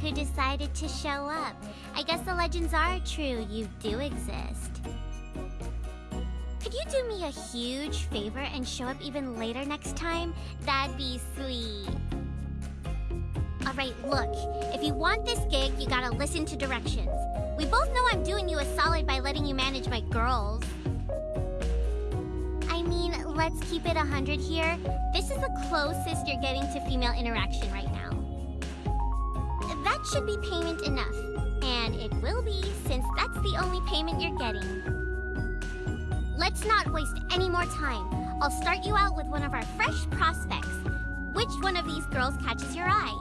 who decided to show up. I guess the legends are true. You do exist. Could you do me a huge favor and show up even later next time? That'd be sweet. Alright, look. If you want this gig, you gotta listen to directions. We both know I'm doing you a solid by letting you manage my girls. I mean, let's keep it a 100 here. This is the closest you're getting to female interaction right now. That should be payment enough. And it will be, since that's the only payment you're getting. Let's not waste any more time. I'll start you out with one of our fresh prospects. Which one of these girls catches your eye?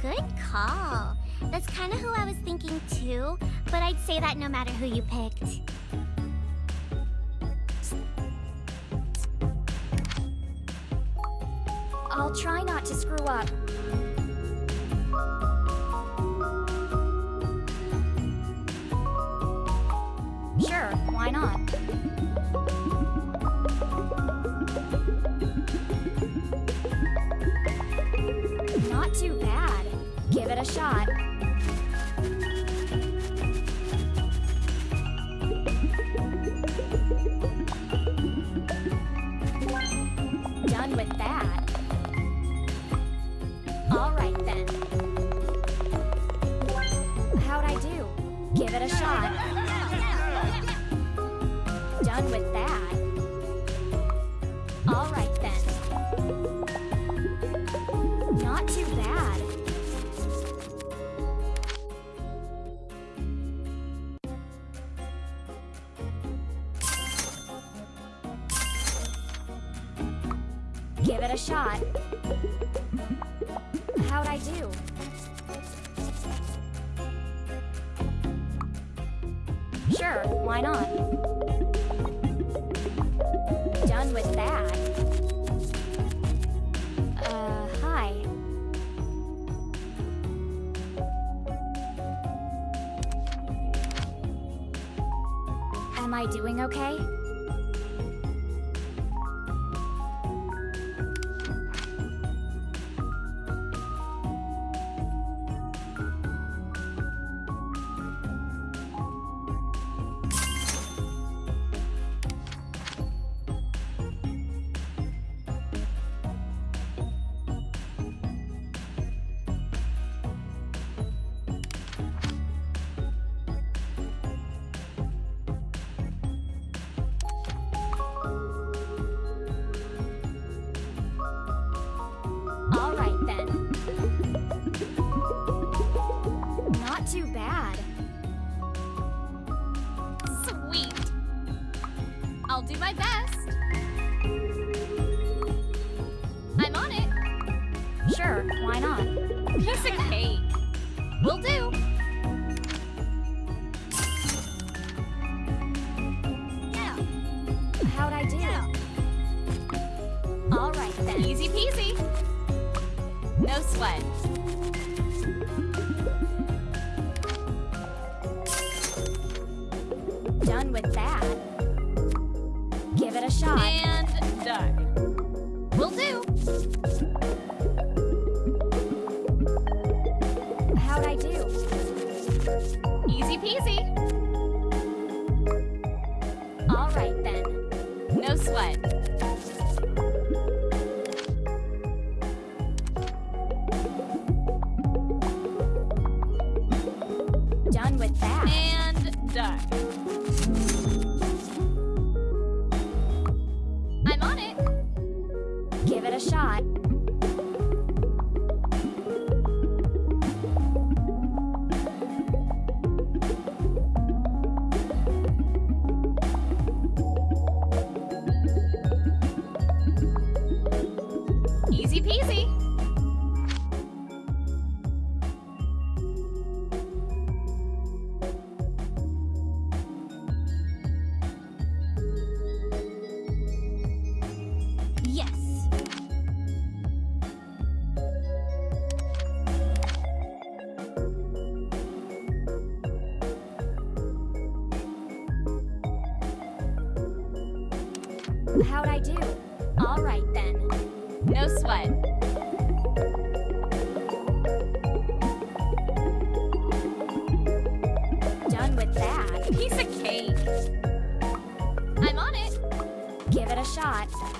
Good call. That's kind of who I was thinking too, but I'd say that no matter who you picked. I'll try not to screw up. Sure, why not? Not too bad. Give it a shot. Shot. a shot.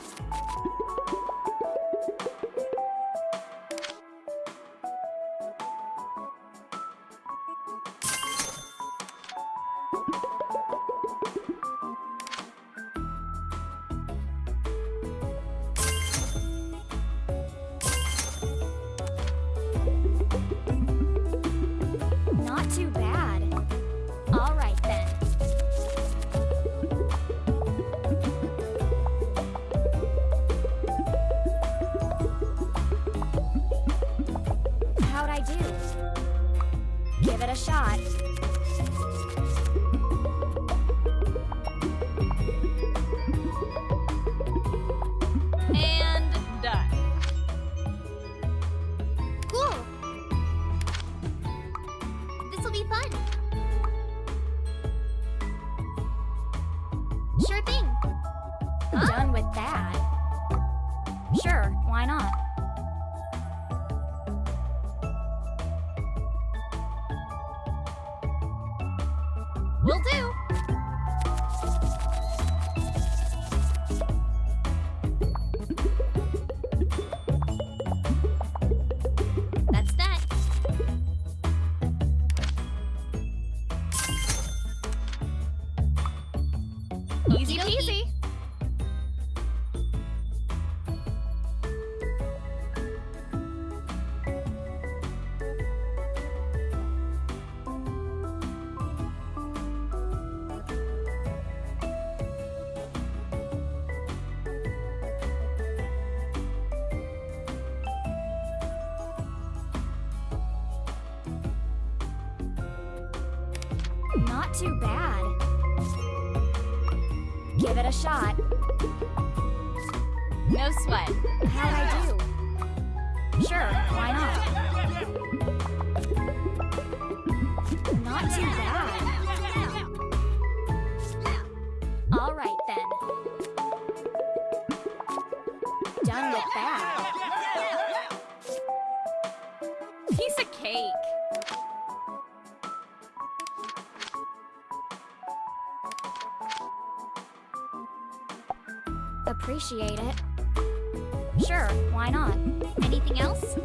appreciate it. Sure, why not? Anything else?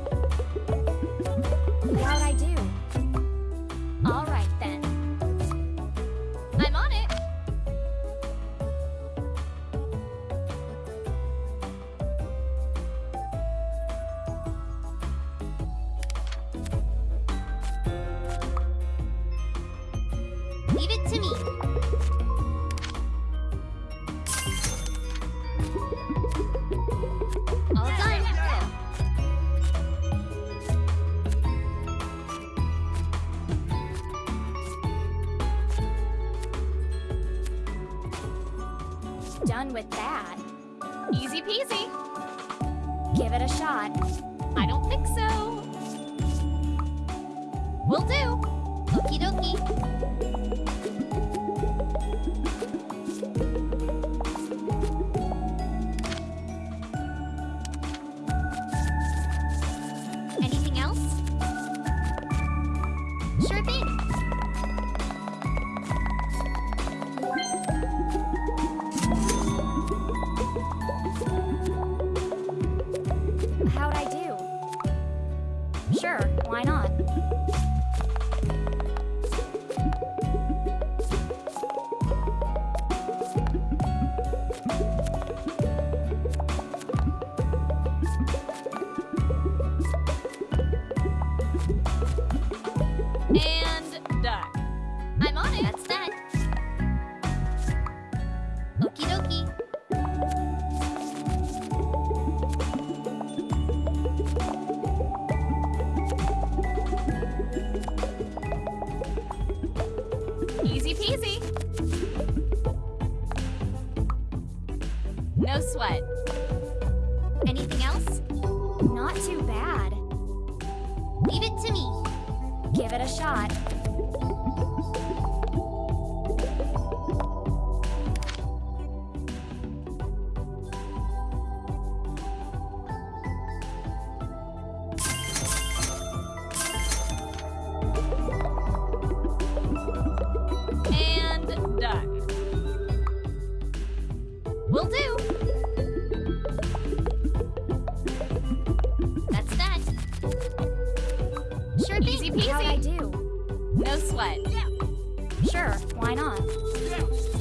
Sure, why not?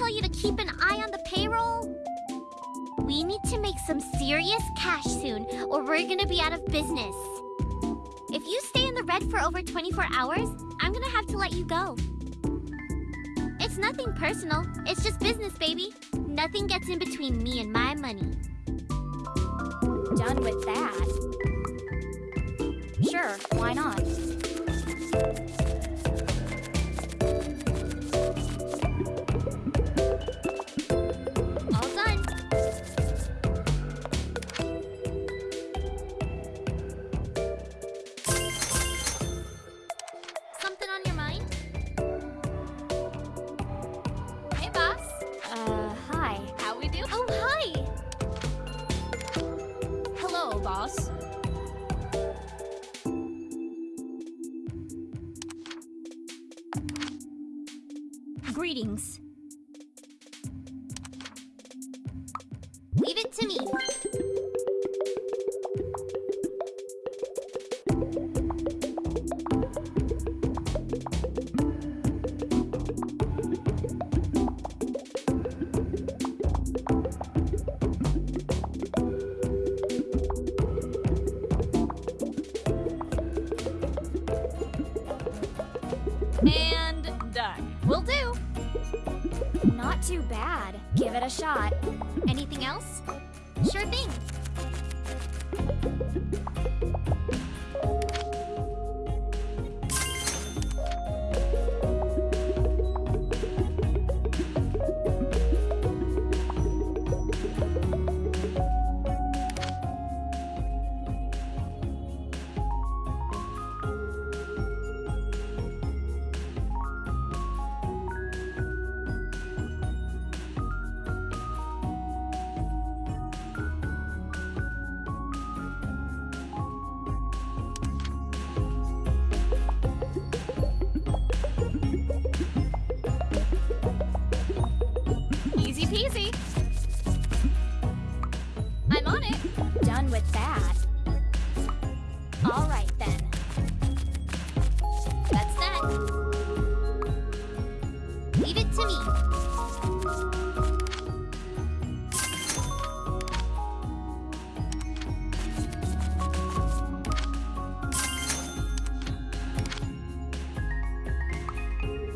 Tell you to keep an eye on the payroll? We need to make some serious cash soon, or we're gonna be out of business. If you stay in the red for over 24 hours, I'm gonna have to let you go. It's nothing personal, it's just business, baby. Nothing gets in between me and my money. Done with that. Sure, why not?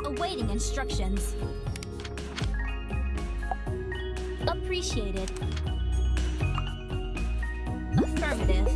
Awaiting instructions. Appreciated. Affirmative.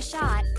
A shot.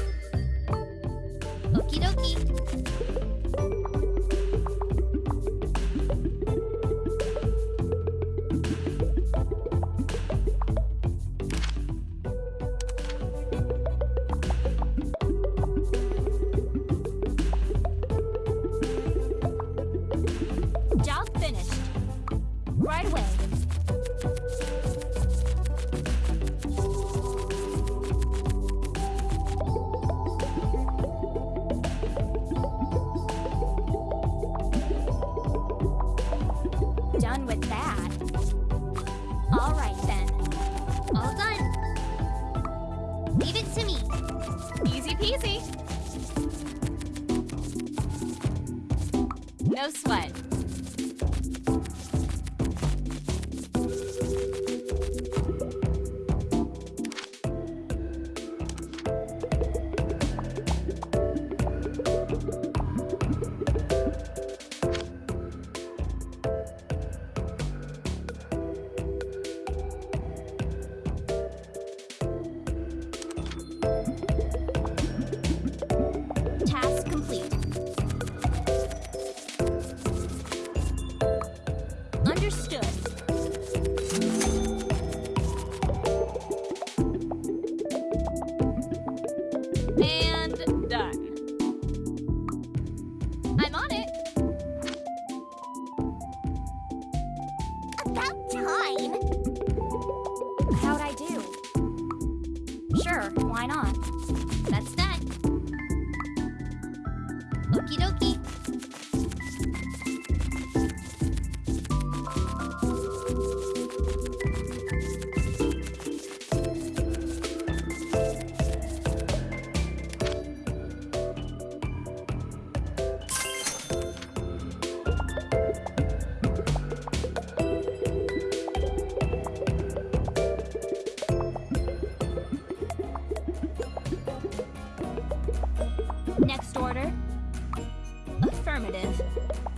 Affirmative.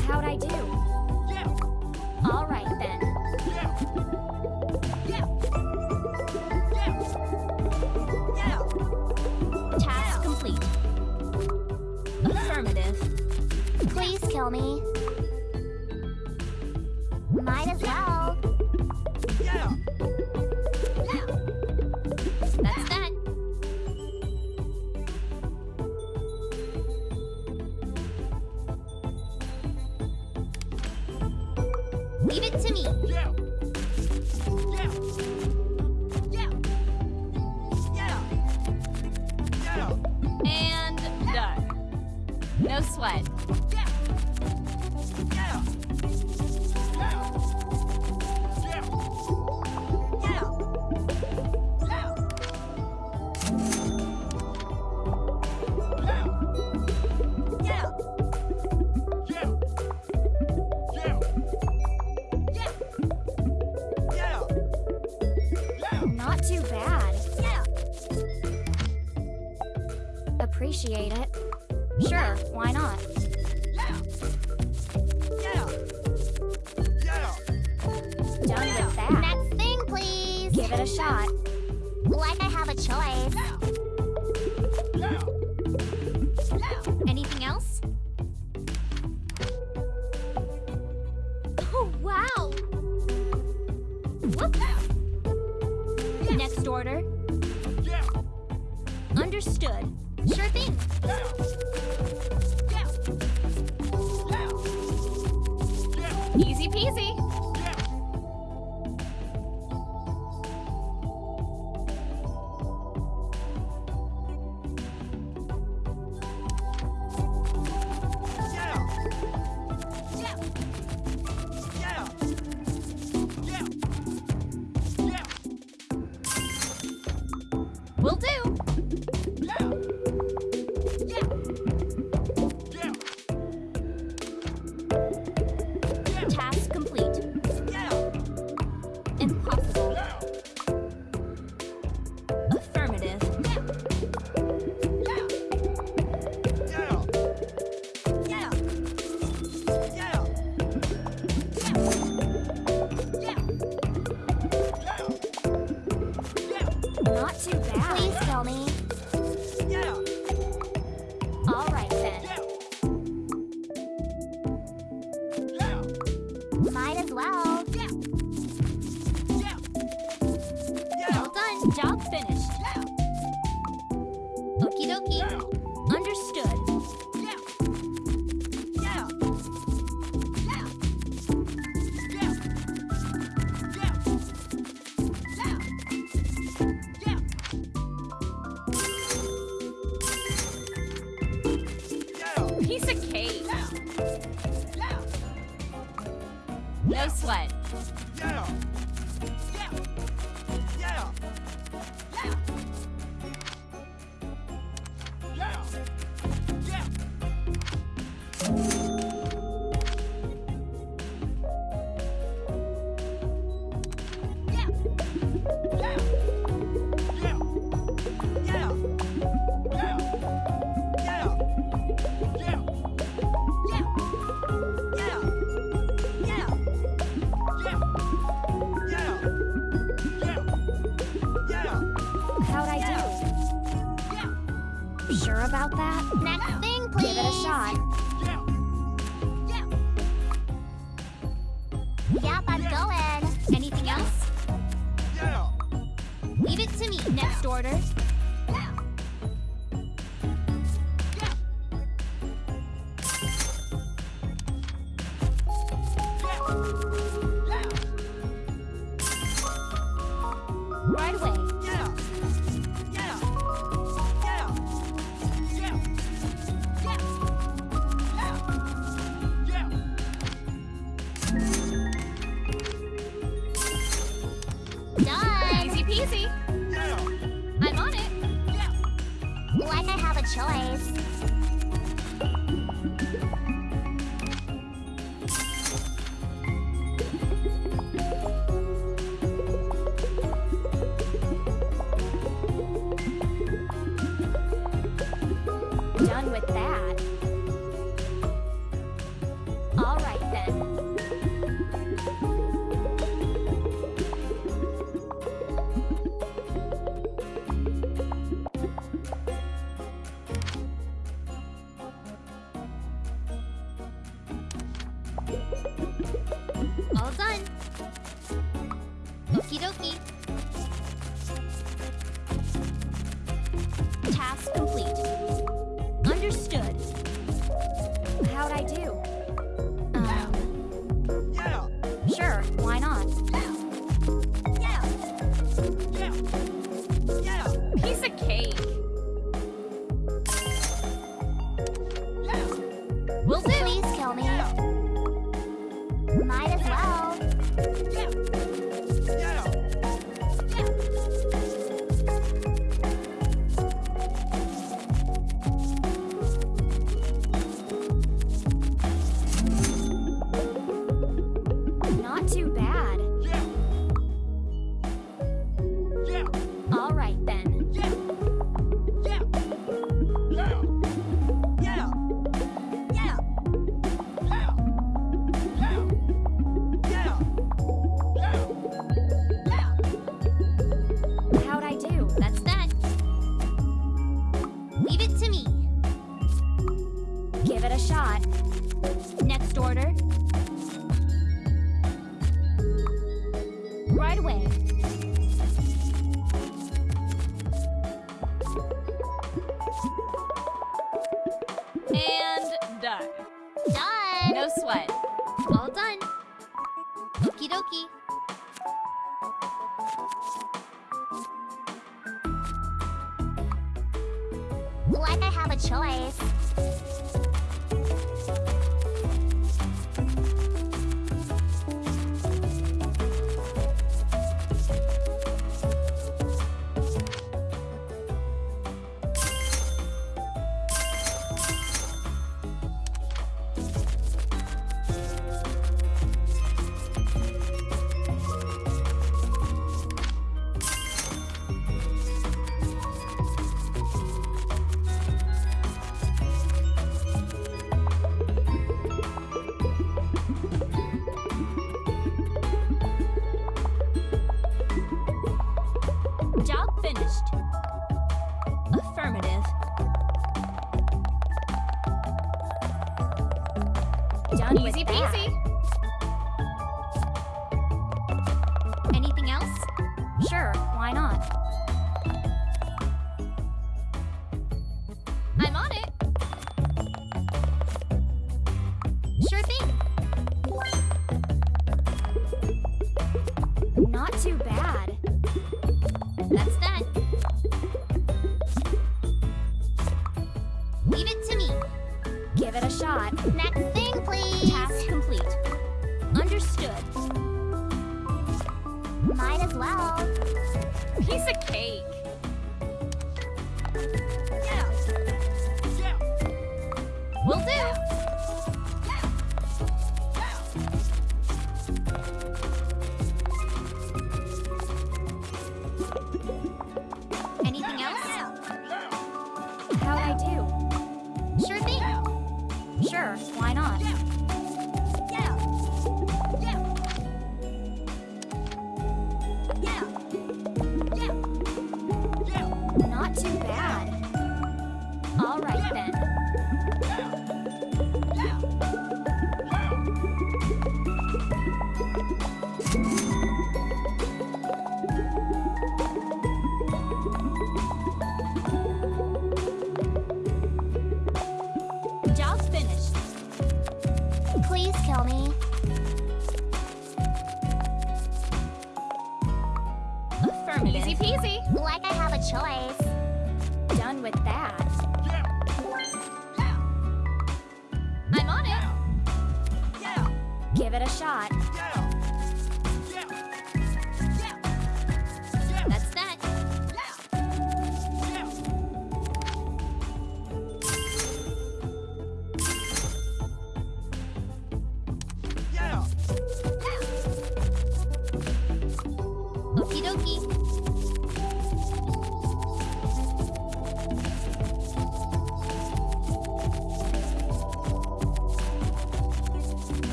How'd I do? Appreciate it. Not too bad. Please tell me. Yeah. All right. all done. Okie dokie. Why not?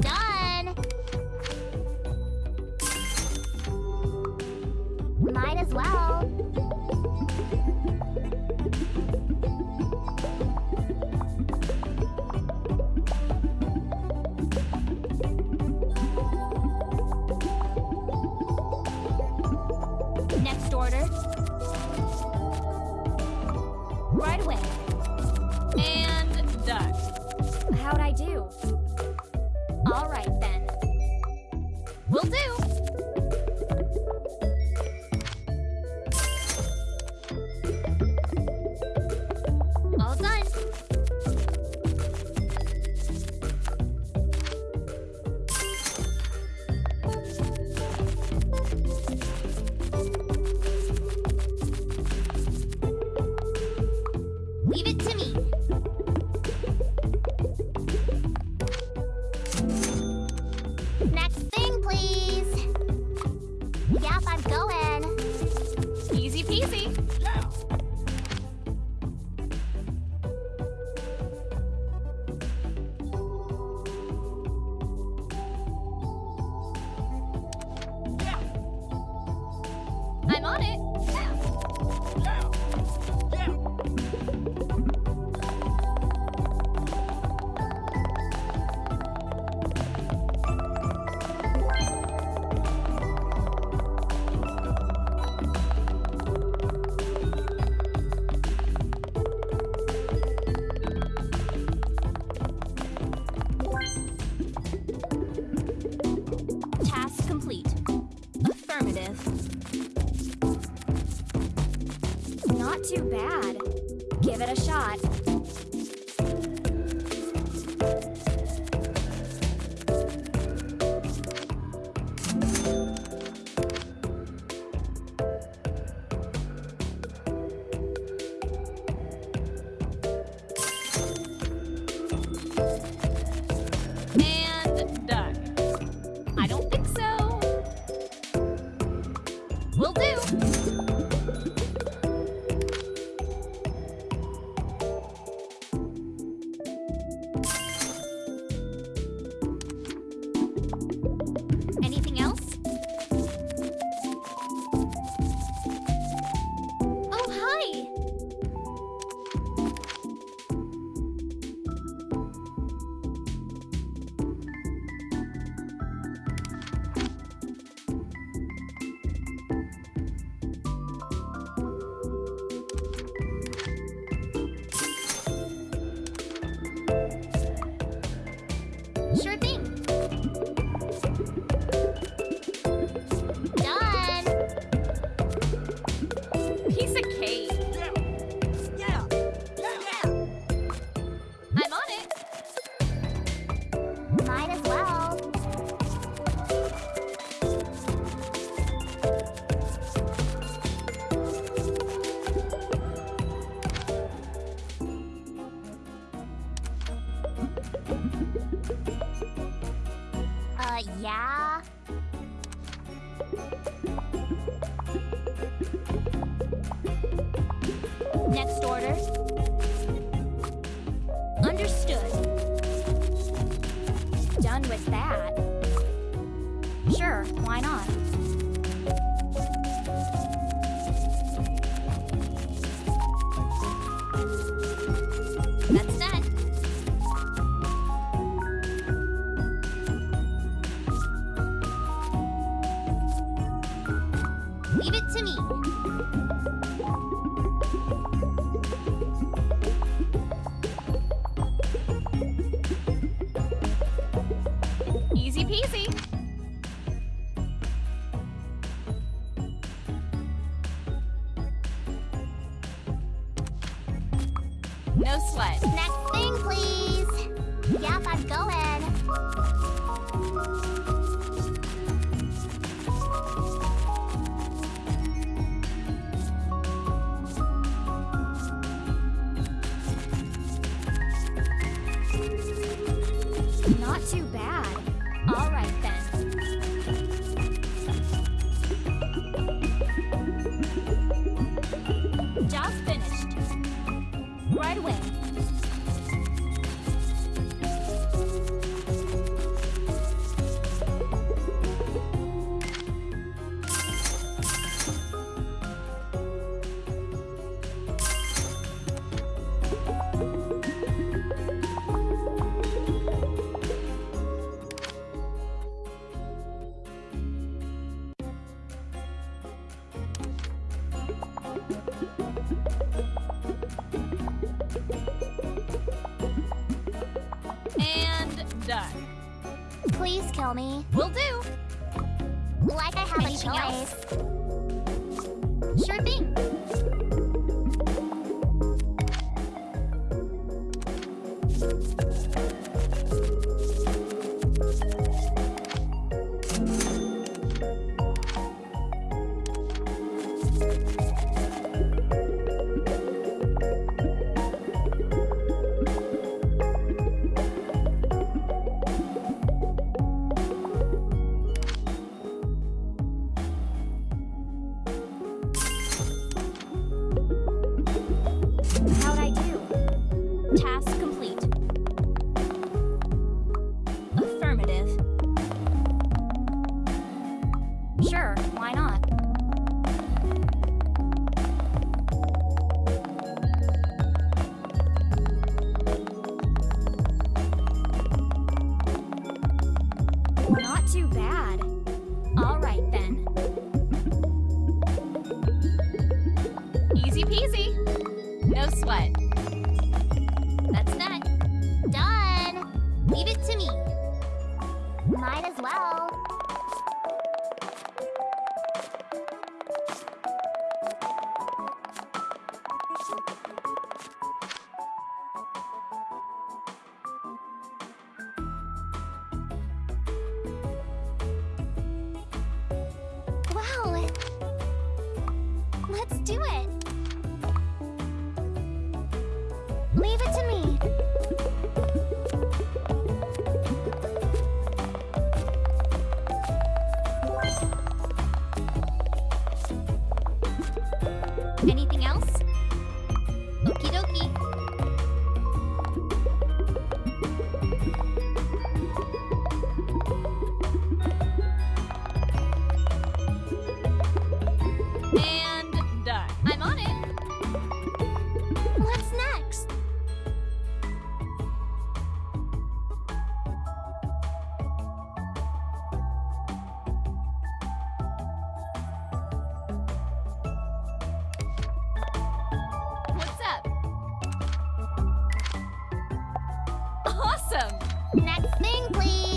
Done. Please kill me. Will do. Like I have Anything a choice. Else? Sure thing. Awesome! Next thing, please!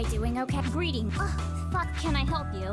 I doing okay? Greeting. Oh, fuck, can I help you?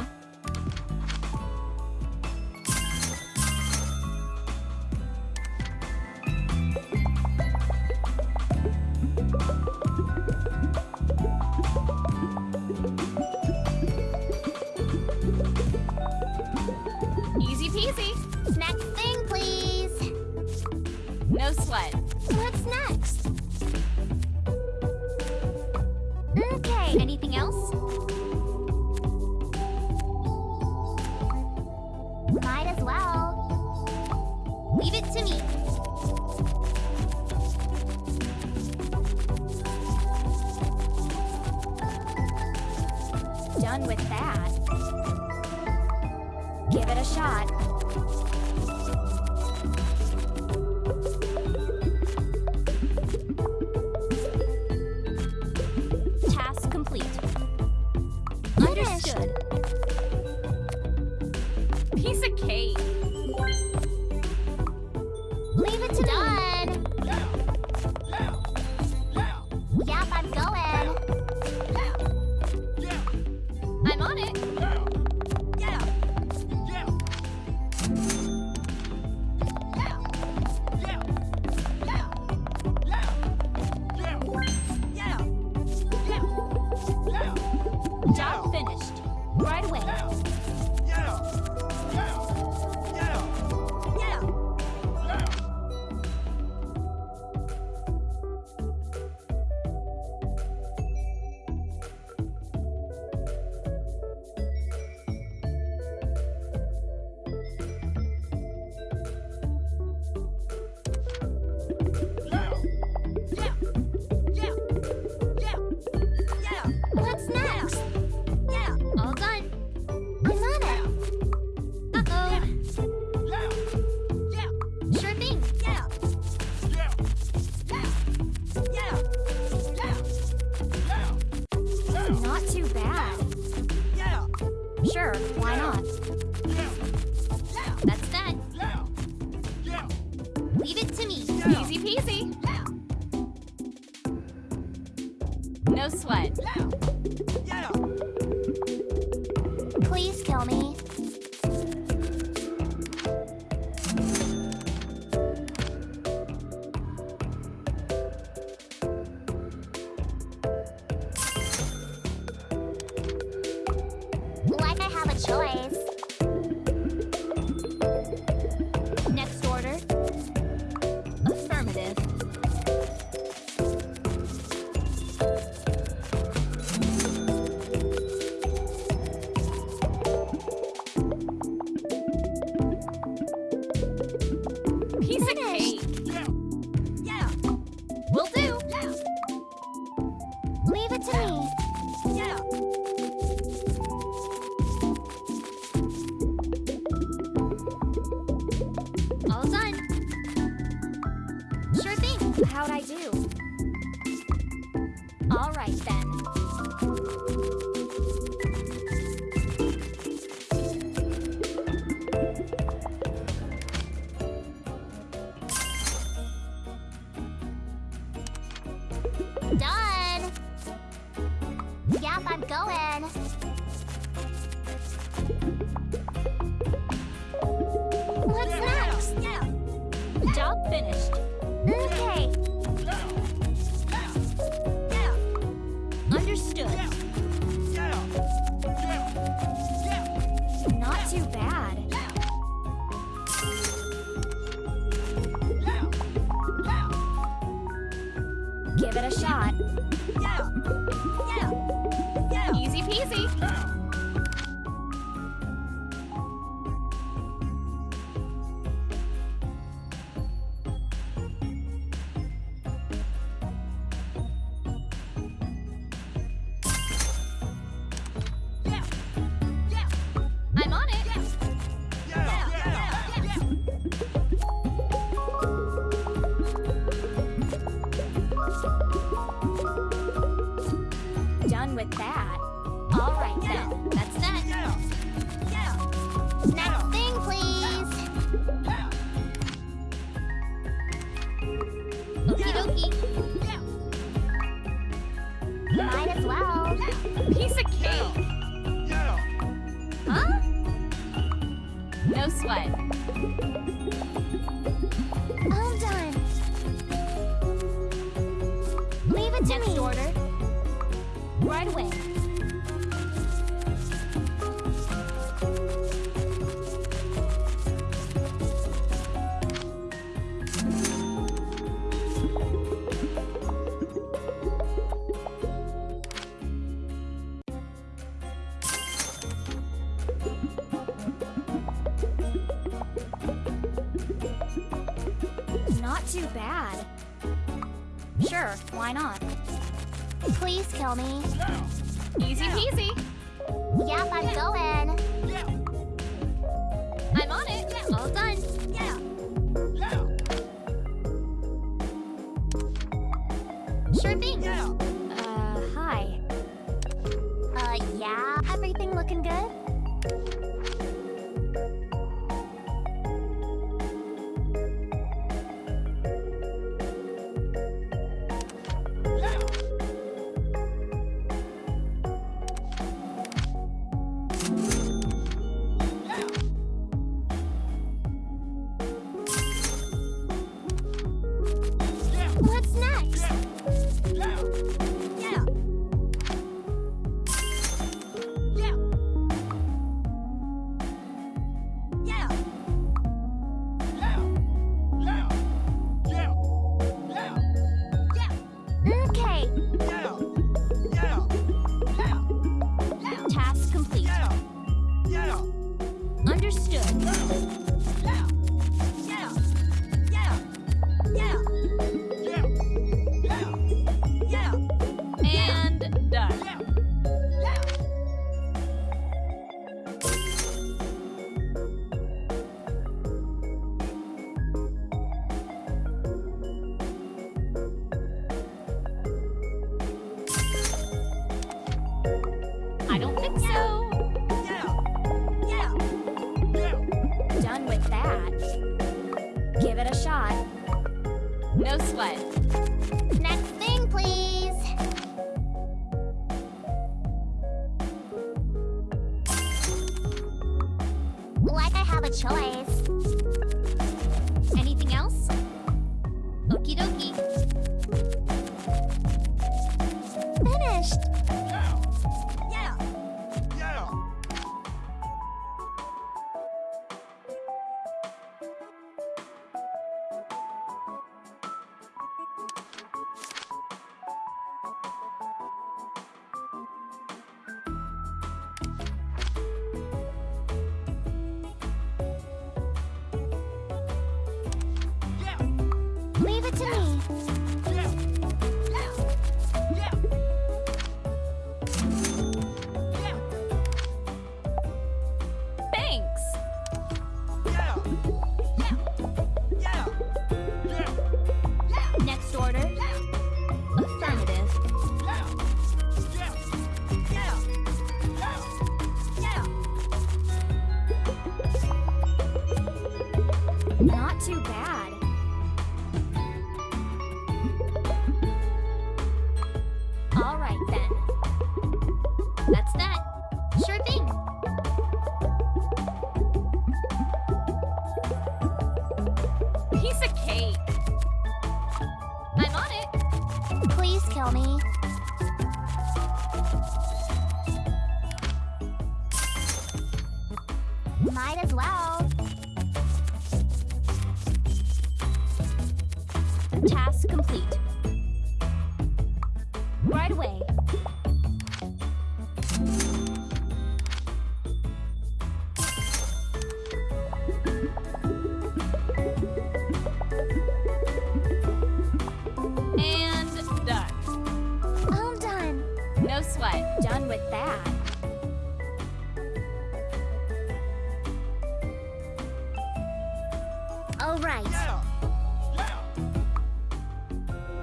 Right. Yeah.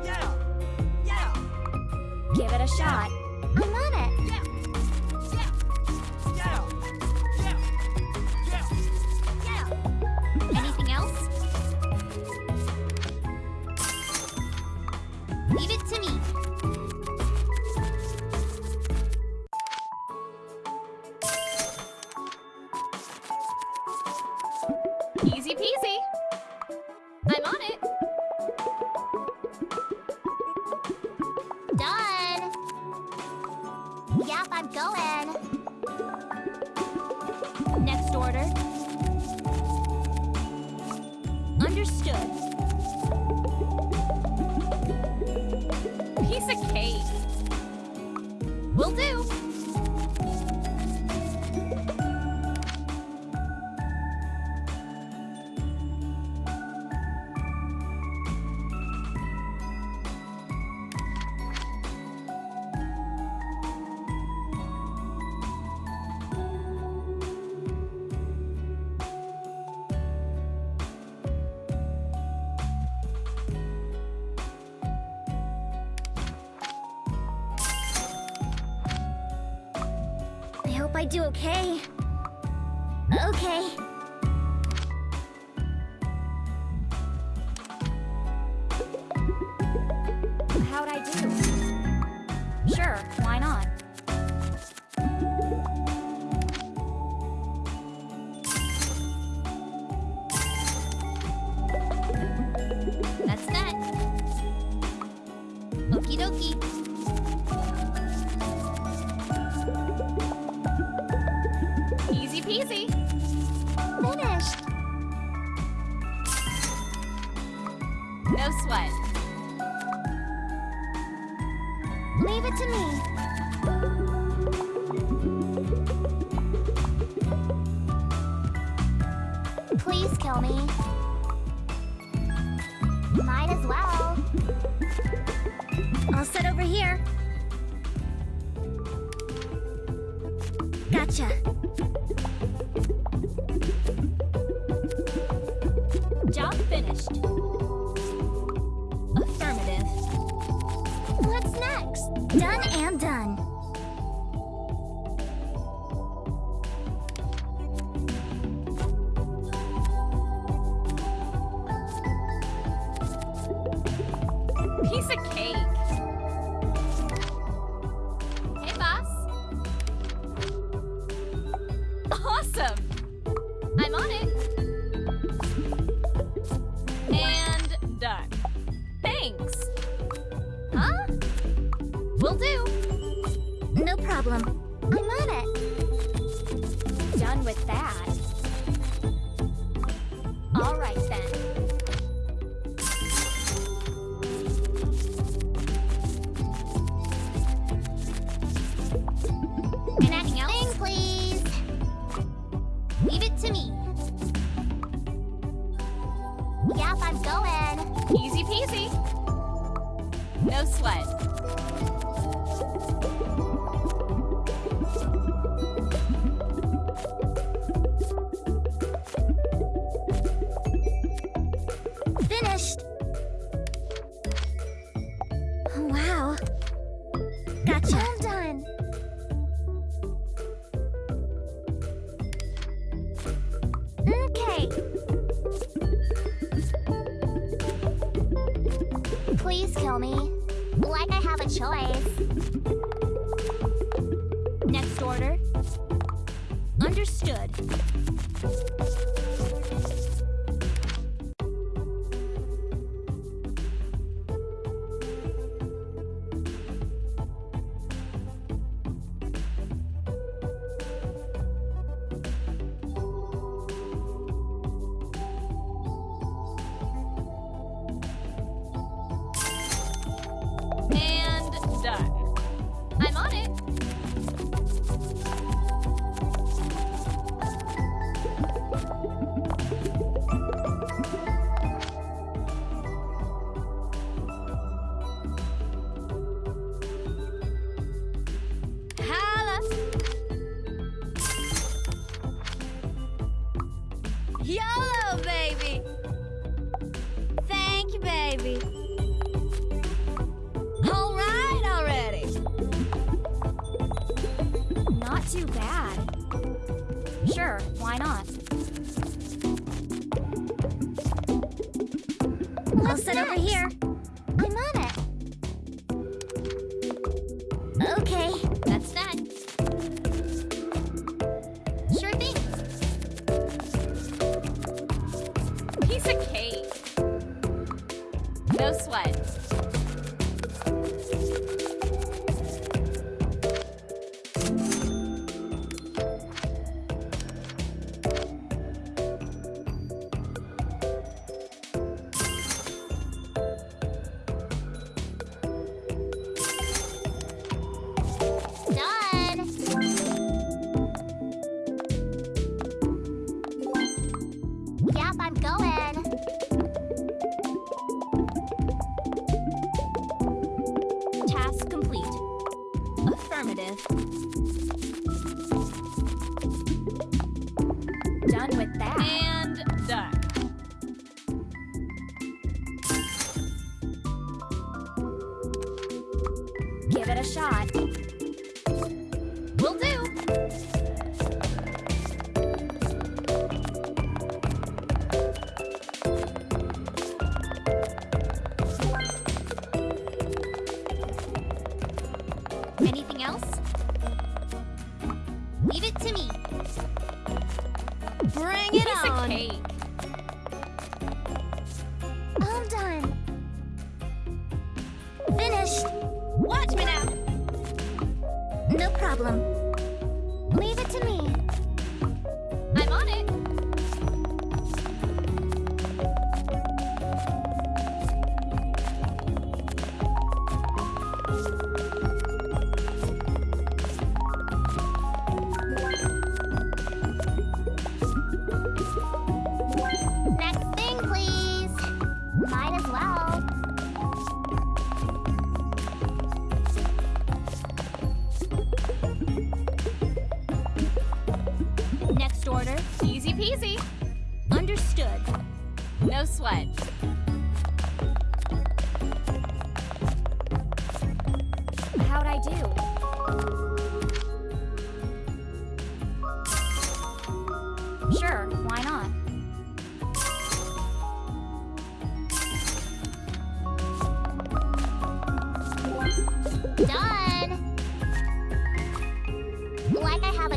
Yeah. Yeah. Give it a shot. I'll sit over here.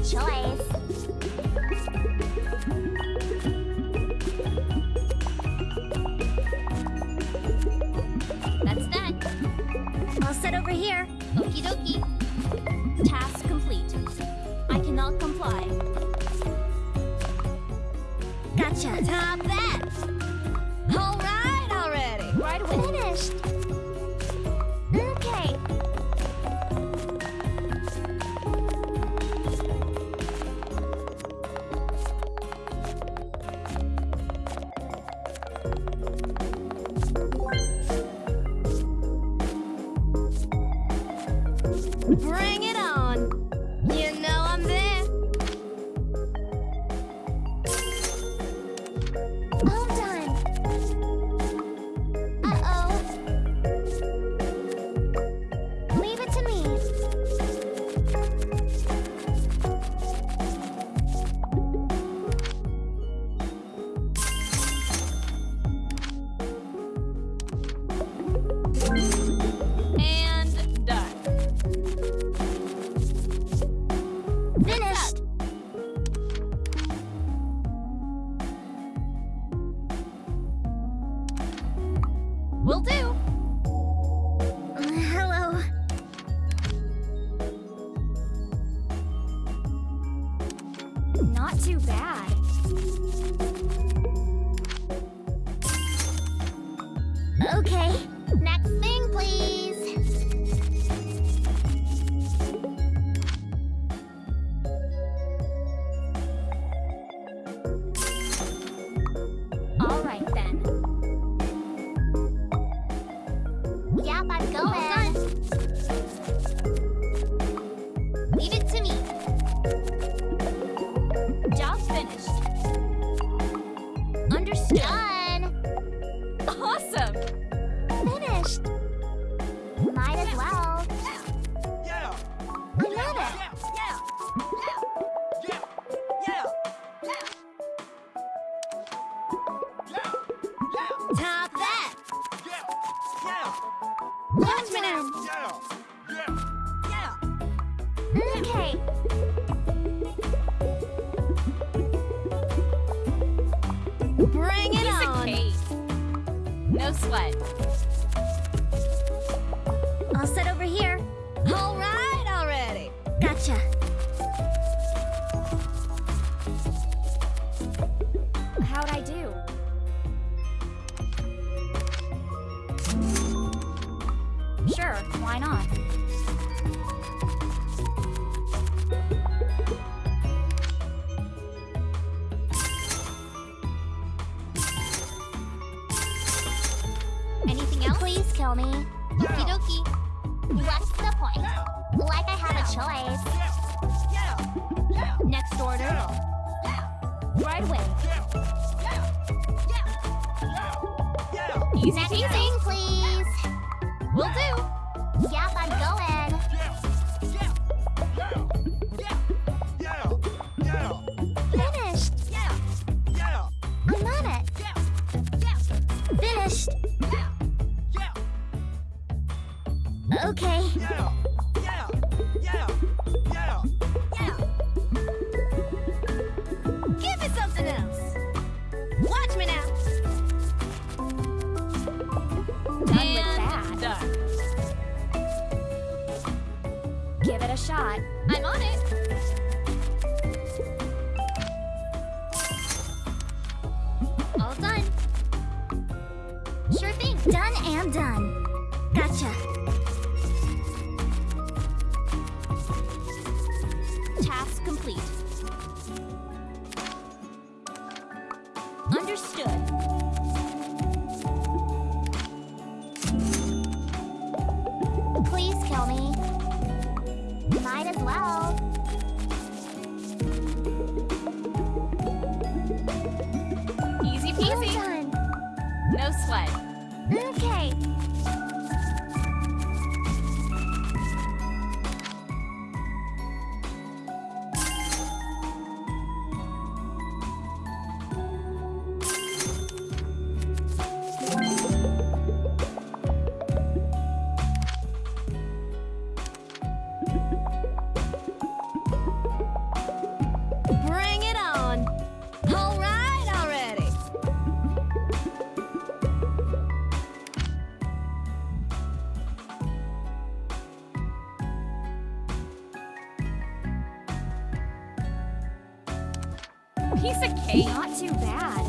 choice. That's that. Set over here. Task complete. I cannot comply. Gotcha. No sweat. I'll set over here. All right already. Gotcha. piece of cake. Not too bad.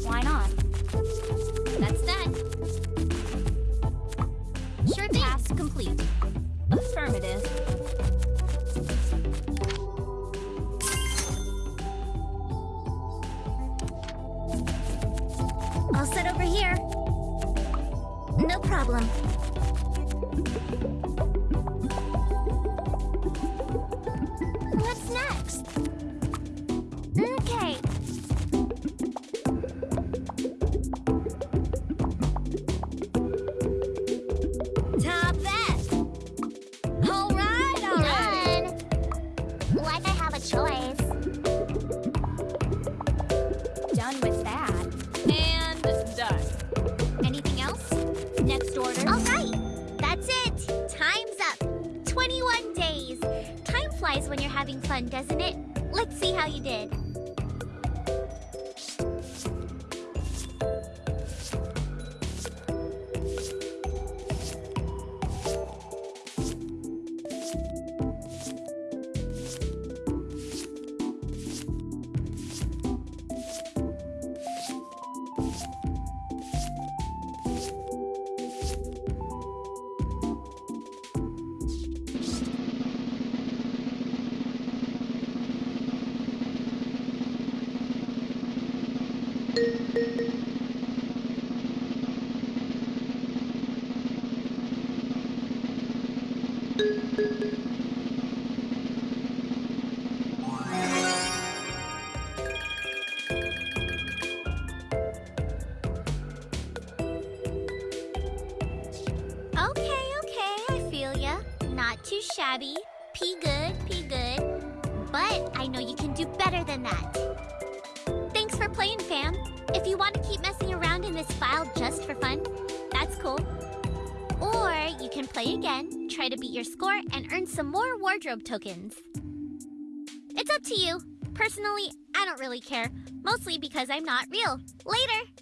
Why not? than that. Thanks for playing, fam. If you want to keep messing around in this file just for fun, that's cool. Or you can play again, try to beat your score, and earn some more wardrobe tokens. It's up to you. Personally, I don't really care, mostly because I'm not real. Later!